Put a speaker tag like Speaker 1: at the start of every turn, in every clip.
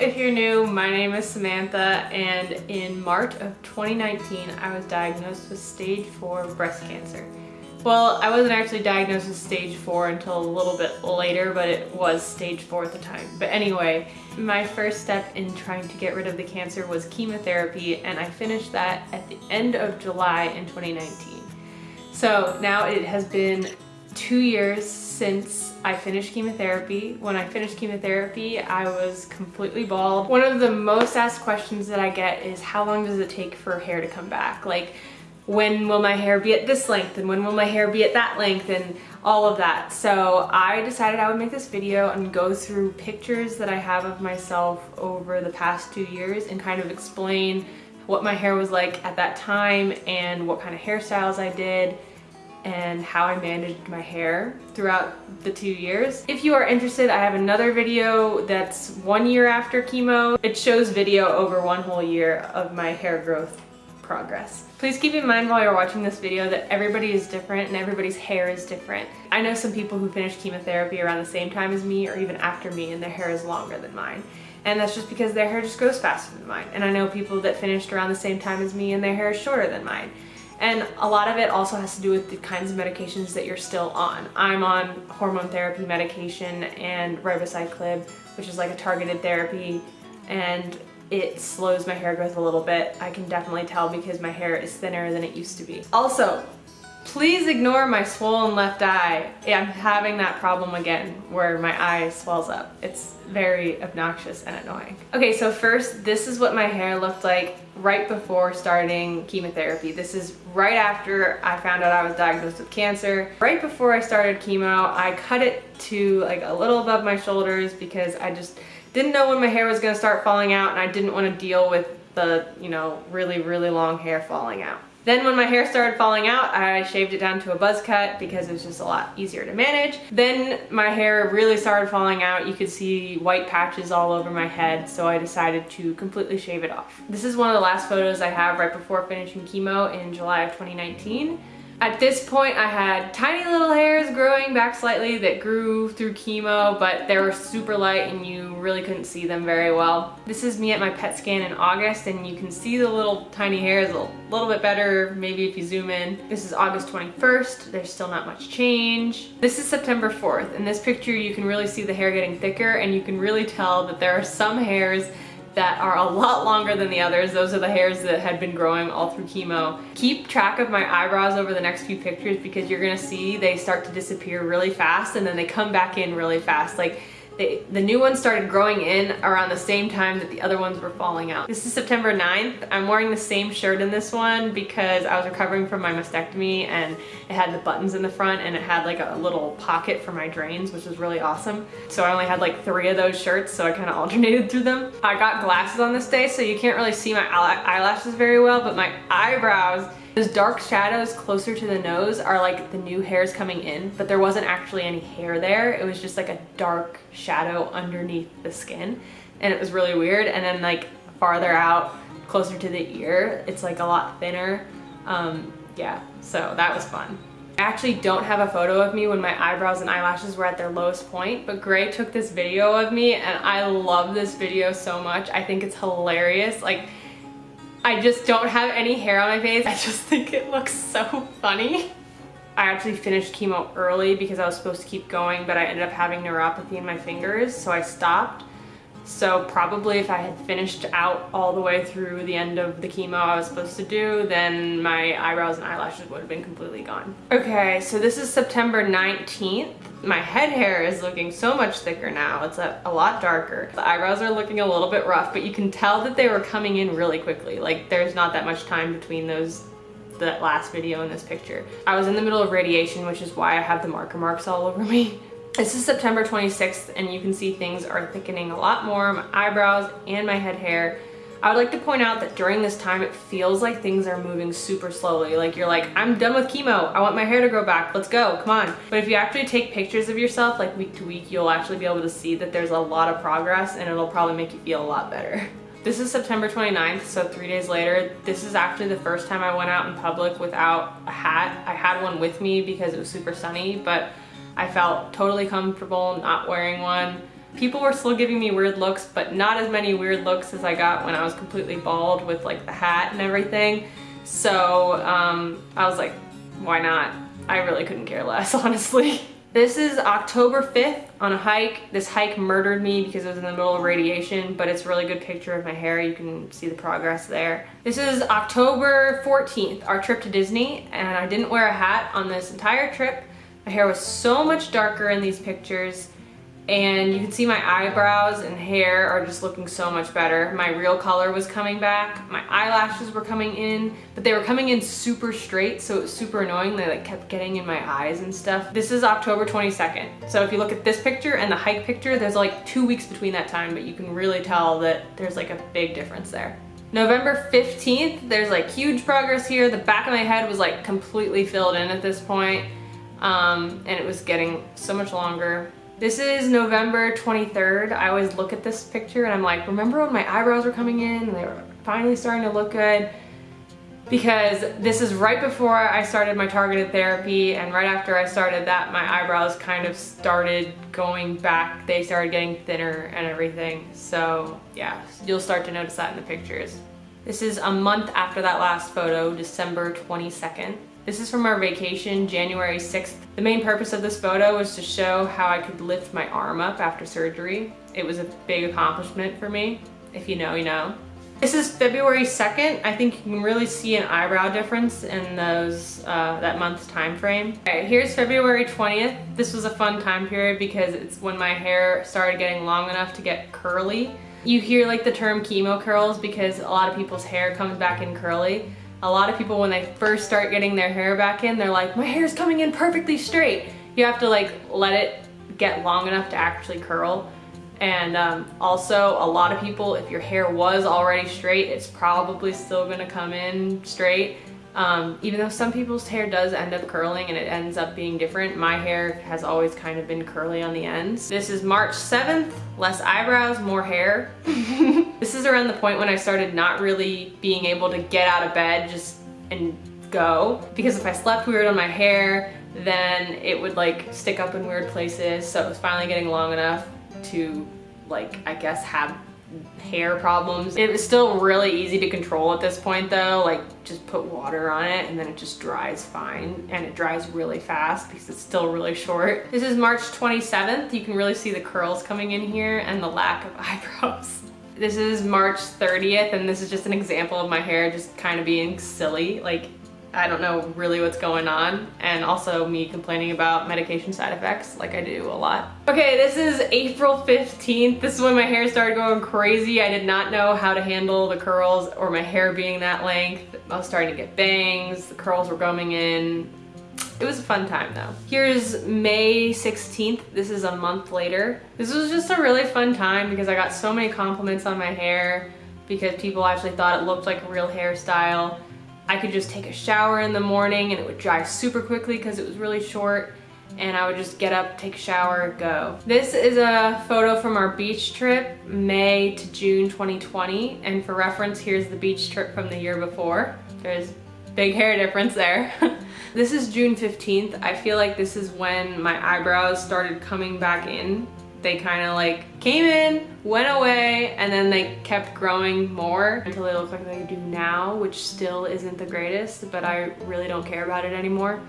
Speaker 1: If you're new, my name is Samantha and in March of 2019 I was diagnosed with stage 4 breast cancer. Well, I wasn't actually diagnosed with stage 4 until a little bit later, but it was stage 4 at the time. But anyway, my first step in trying to get rid of the cancer was chemotherapy and I finished that at the end of July in 2019. So now it has been two years since I finished chemotherapy. When I finished chemotherapy, I was completely bald. One of the most asked questions that I get is how long does it take for hair to come back? Like, when will my hair be at this length and when will my hair be at that length and all of that. So I decided I would make this video and go through pictures that I have of myself over the past two years and kind of explain what my hair was like at that time and what kind of hairstyles I did and how I managed my hair throughout the two years. If you are interested, I have another video that's one year after chemo. It shows video over one whole year of my hair growth progress. Please keep in mind while you're watching this video that everybody is different and everybody's hair is different. I know some people who finished chemotherapy around the same time as me or even after me and their hair is longer than mine. And that's just because their hair just grows faster than mine. And I know people that finished around the same time as me and their hair is shorter than mine. And a lot of it also has to do with the kinds of medications that you're still on. I'm on hormone therapy medication and ribociclib, which is like a targeted therapy, and it slows my hair growth a little bit. I can definitely tell because my hair is thinner than it used to be. Also, Please ignore my swollen left eye. I'm having that problem again where my eye swells up. It's very obnoxious and annoying. Okay, so first, this is what my hair looked like right before starting chemotherapy. This is right after I found out I was diagnosed with cancer. Right before I started chemo, I cut it to like a little above my shoulders because I just didn't know when my hair was gonna start falling out and I didn't wanna deal with the, you know, really, really long hair falling out. Then when my hair started falling out, I shaved it down to a buzz cut because it was just a lot easier to manage. Then my hair really started falling out. You could see white patches all over my head, so I decided to completely shave it off. This is one of the last photos I have right before finishing chemo in July of 2019. At this point, I had tiny little hairs growing back slightly that grew through chemo, but they were super light and you really couldn't see them very well. This is me at my PET scan in August and you can see the little tiny hairs a little bit better, maybe if you zoom in. This is August 21st. There's still not much change. This is September 4th. In this picture, you can really see the hair getting thicker and you can really tell that there are some hairs that are a lot longer than the others. Those are the hairs that had been growing all through chemo. Keep track of my eyebrows over the next few pictures because you're gonna see they start to disappear really fast and then they come back in really fast. Like they, the new ones started growing in around the same time that the other ones were falling out. This is September 9th. I'm wearing the same shirt in this one because I was recovering from my mastectomy and it had the buttons in the front and it had like a little pocket for my drains, which was really awesome. So I only had like three of those shirts, so I kind of alternated through them. I got glasses on this day, so you can't really see my eyelashes very well, but my eyebrows those dark shadows closer to the nose are like the new hairs coming in, but there wasn't actually any hair there. It was just like a dark shadow underneath the skin and it was really weird. And then like farther out, closer to the ear, it's like a lot thinner. Um, yeah, so that was fun. I actually don't have a photo of me when my eyebrows and eyelashes were at their lowest point, but Gray took this video of me and I love this video so much. I think it's hilarious. Like I just don't have any hair on my face. I just think it looks so funny. I actually finished chemo early because I was supposed to keep going, but I ended up having neuropathy in my fingers, so I stopped. So probably if I had finished out all the way through the end of the chemo I was supposed to do, then my eyebrows and eyelashes would have been completely gone. Okay, so this is September 19th. My head hair is looking so much thicker now. It's a, a lot darker. The eyebrows are looking a little bit rough, but you can tell that they were coming in really quickly. Like there's not that much time between those that last video and this picture. I was in the middle of radiation, which is why I have the marker marks all over me. This is September 26th and you can see things are thickening a lot more, my eyebrows and my head hair. I would like to point out that during this time it feels like things are moving super slowly. Like you're like, I'm done with chemo. I want my hair to grow back. Let's go, come on. But if you actually take pictures of yourself like week to week, you'll actually be able to see that there's a lot of progress and it'll probably make you feel a lot better. This is September 29th, so three days later. This is actually the first time I went out in public without a hat. I had one with me because it was super sunny, but I felt totally comfortable not wearing one. People were still giving me weird looks, but not as many weird looks as I got when I was completely bald with like the hat and everything. So um, I was like, why not? I really couldn't care less, honestly. This is October 5th on a hike. This hike murdered me because it was in the middle of radiation, but it's a really good picture of my hair. You can see the progress there. This is October 14th, our trip to Disney, and I didn't wear a hat on this entire trip. My hair was so much darker in these pictures and you can see my eyebrows and hair are just looking so much better. My real color was coming back. My eyelashes were coming in, but they were coming in super straight, so it was super annoying. They like kept getting in my eyes and stuff. This is October 22nd. So if you look at this picture and the hike picture, there's like two weeks between that time, but you can really tell that there's like a big difference there. November 15th, there's like huge progress here. The back of my head was like completely filled in at this point, um, and it was getting so much longer. This is November 23rd. I always look at this picture and I'm like, remember when my eyebrows were coming in and they were finally starting to look good? Because this is right before I started my targeted therapy and right after I started that, my eyebrows kind of started going back. They started getting thinner and everything. So yeah, you'll start to notice that in the pictures. This is a month after that last photo, December 22nd. This is from our vacation, January 6th. The main purpose of this photo was to show how I could lift my arm up after surgery. It was a big accomplishment for me. If you know, you know. This is February 2nd. I think you can really see an eyebrow difference in those uh, that month's time frame. Okay, here's February 20th. This was a fun time period because it's when my hair started getting long enough to get curly. You hear like the term chemo curls because a lot of people's hair comes back in curly a lot of people when they first start getting their hair back in, they're like, my hair's coming in perfectly straight. You have to like let it get long enough to actually curl. And um, also a lot of people, if your hair was already straight, it's probably still gonna come in straight. Um, even though some people's hair does end up curling and it ends up being different, my hair has always kind of been curly on the ends. This is March 7th, less eyebrows, more hair. this is around the point when I started not really being able to get out of bed just and go. Because if I slept weird on my hair, then it would like stick up in weird places. So it was finally getting long enough to like, I guess have hair problems. It was still really easy to control at this point though, like just put water on it and then it just dries fine and it dries really fast because it's still really short. This is March 27th. You can really see the curls coming in here and the lack of eyebrows. This is March 30th and this is just an example of my hair just kind of being silly. Like I don't know really what's going on and also me complaining about medication side effects like I do a lot. Okay, this is April 15th. This is when my hair started going crazy. I did not know how to handle the curls or my hair being that length. I was starting to get bangs, the curls were coming in. It was a fun time though. Here's May 16th. This is a month later. This was just a really fun time because I got so many compliments on my hair because people actually thought it looked like a real hairstyle. I could just take a shower in the morning and it would dry super quickly because it was really short and I would just get up, take a shower, go. This is a photo from our beach trip, May to June 2020. And for reference, here's the beach trip from the year before. There's big hair difference there. this is June 15th. I feel like this is when my eyebrows started coming back in they kind of like came in, went away, and then they kept growing more until they look like they do now, which still isn't the greatest, but I really don't care about it anymore.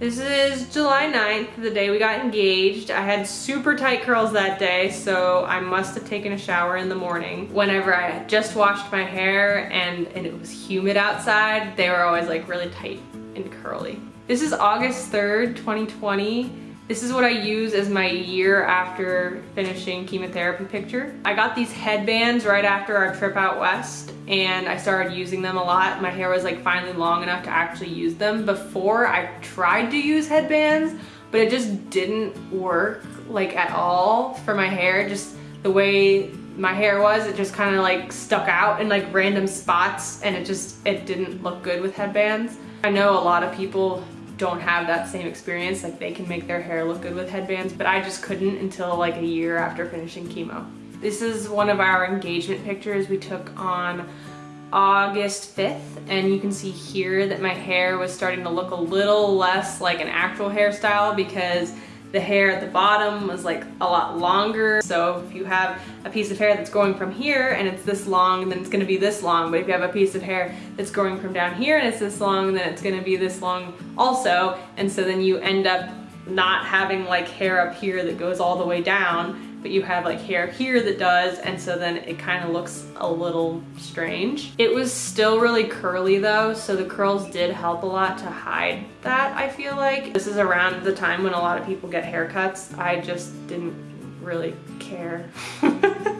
Speaker 1: This is July 9th, the day we got engaged. I had super tight curls that day, so I must have taken a shower in the morning. Whenever I had just washed my hair and, and it was humid outside, they were always like really tight and curly. This is August 3rd, 2020. This is what I use as my year after finishing chemotherapy picture. I got these headbands right after our trip out west and I started using them a lot. My hair was like finally long enough to actually use them. Before I tried to use headbands, but it just didn't work like at all for my hair. Just the way my hair was, it just kind of like stuck out in like random spots and it just, it didn't look good with headbands. I know a lot of people don't have that same experience. Like they can make their hair look good with headbands, but I just couldn't until like a year after finishing chemo. This is one of our engagement pictures we took on August 5th and you can see here that my hair was starting to look a little less like an actual hairstyle because the hair at the bottom was like a lot longer. So if you have a piece of hair that's growing from here and it's this long, then it's gonna be this long. But if you have a piece of hair that's growing from down here and it's this long, then it's gonna be this long also. And so then you end up not having like hair up here that goes all the way down but you have like hair here that does and so then it kind of looks a little strange. It was still really curly though so the curls did help a lot to hide that I feel like. This is around the time when a lot of people get haircuts. I just didn't really care.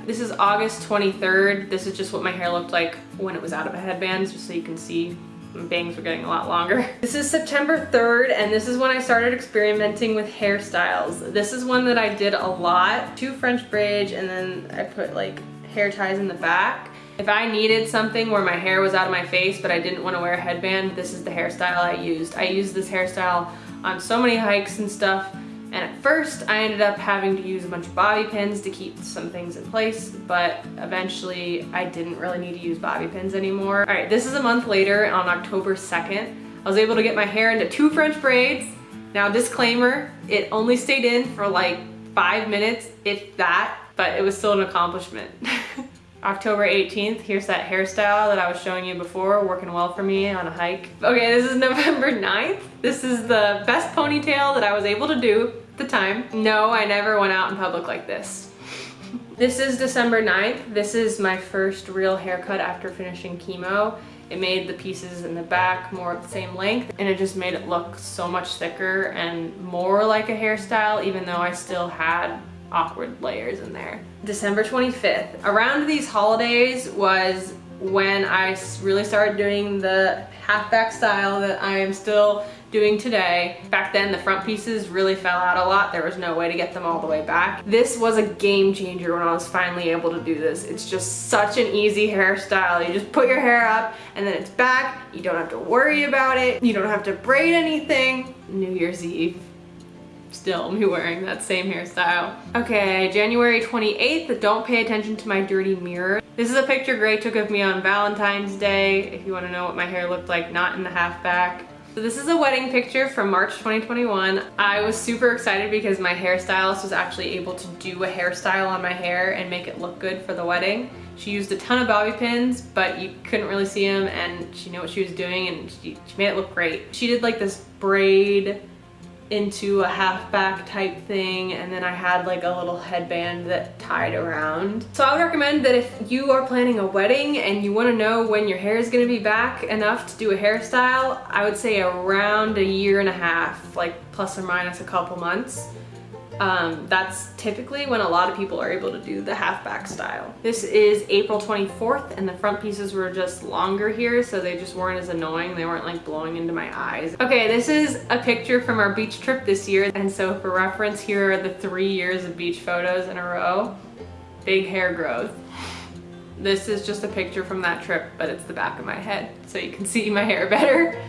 Speaker 1: this is August 23rd. This is just what my hair looked like when it was out of a headband just so you can see bangs were getting a lot longer. This is September 3rd and this is when I started experimenting with hairstyles. This is one that I did a lot. Two French braids and then I put like hair ties in the back. If I needed something where my hair was out of my face but I didn't want to wear a headband, this is the hairstyle I used. I used this hairstyle on so many hikes and stuff and at first I ended up having to use a bunch of bobby pins to keep some things in place, but eventually I didn't really need to use bobby pins anymore. All right, this is a month later on October 2nd. I was able to get my hair into two French braids. Now disclaimer, it only stayed in for like five minutes, if that, but it was still an accomplishment. October 18th, here's that hairstyle that I was showing you before, working well for me on a hike. Okay, this is November 9th. This is the best ponytail that I was able to do the time. No, I never went out in public like this. This is December 9th. This is my first real haircut after finishing chemo. It made the pieces in the back more the same length and it just made it look so much thicker and more like a hairstyle even though I still had awkward layers in there. December 25th. Around these holidays was when I really started doing the halfback style that I am still doing today. Back then the front pieces really fell out a lot. There was no way to get them all the way back. This was a game changer when I was finally able to do this. It's just such an easy hairstyle. You just put your hair up and then it's back. You don't have to worry about it. You don't have to braid anything. New Year's Eve still me wearing that same hairstyle. Okay, January 28th, don't pay attention to my dirty mirror. This is a picture Gray took of me on Valentine's Day, if you wanna know what my hair looked like, not in the half back. So this is a wedding picture from March 2021. I was super excited because my hairstylist was actually able to do a hairstyle on my hair and make it look good for the wedding. She used a ton of bobby pins, but you couldn't really see them and she knew what she was doing and she, she made it look great. She did like this braid into a half back type thing and then I had like a little headband that tied around. So I would recommend that if you are planning a wedding and you want to know when your hair is going to be back enough to do a hairstyle, I would say around a year and a half, like plus or minus a couple months. Um, that's typically when a lot of people are able to do the half back style. This is April 24th and the front pieces were just longer here so they just weren't as annoying. They weren't like blowing into my eyes. Okay, this is a picture from our beach trip this year and so for reference here are the three years of beach photos in a row. Big hair growth. This is just a picture from that trip but it's the back of my head so you can see my hair better.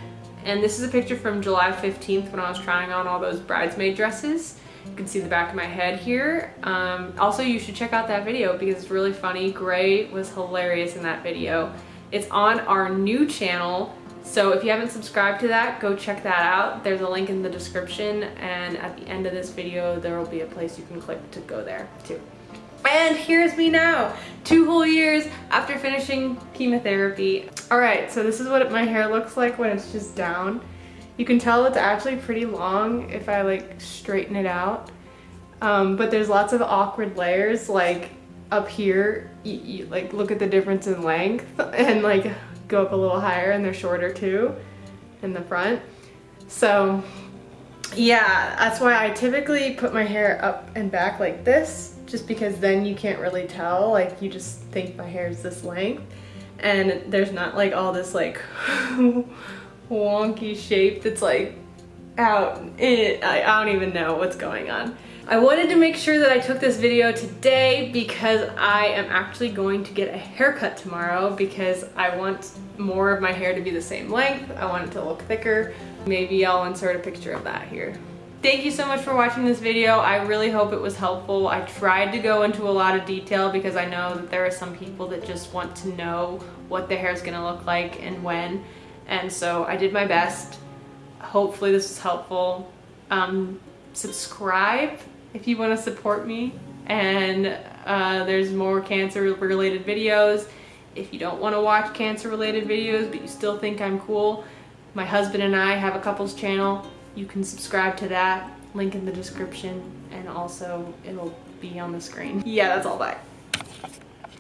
Speaker 1: And this is a picture from July 15th when I was trying on all those bridesmaid dresses. You can see the back of my head here. Um, also, you should check out that video because it's really funny. Gray was hilarious in that video. It's on our new channel. So if you haven't subscribed to that, go check that out. There's a link in the description and at the end of this video, there will be a place you can click to go there too. And here's me now, two whole years after finishing chemotherapy. All right, so this is what my hair looks like when it's just down. You can tell it's actually pretty long if I like straighten it out. Um, but there's lots of awkward layers like up here, you, you, like look at the difference in length and like go up a little higher and they're shorter too in the front. So yeah, that's why I typically put my hair up and back like this just because then you can't really tell like you just think my hair is this length and there's not like all this like wonky shape that's like out. It, I, I don't even know what's going on. I wanted to make sure that I took this video today because I am actually going to get a haircut tomorrow because I want more of my hair to be the same length. I want it to look thicker. Maybe I'll insert a picture of that here. Thank you so much for watching this video. I really hope it was helpful. I tried to go into a lot of detail because I know that there are some people that just want to know what the hair is gonna look like and when. And so I did my best. Hopefully this was helpful. Um, subscribe if you want to support me. And uh, there's more cancer related videos. If you don't want to watch cancer related videos but you still think I'm cool, my husband and I have a couples channel. You can subscribe to that, link in the description, and also it'll be on the screen. Yeah, that's all, bye.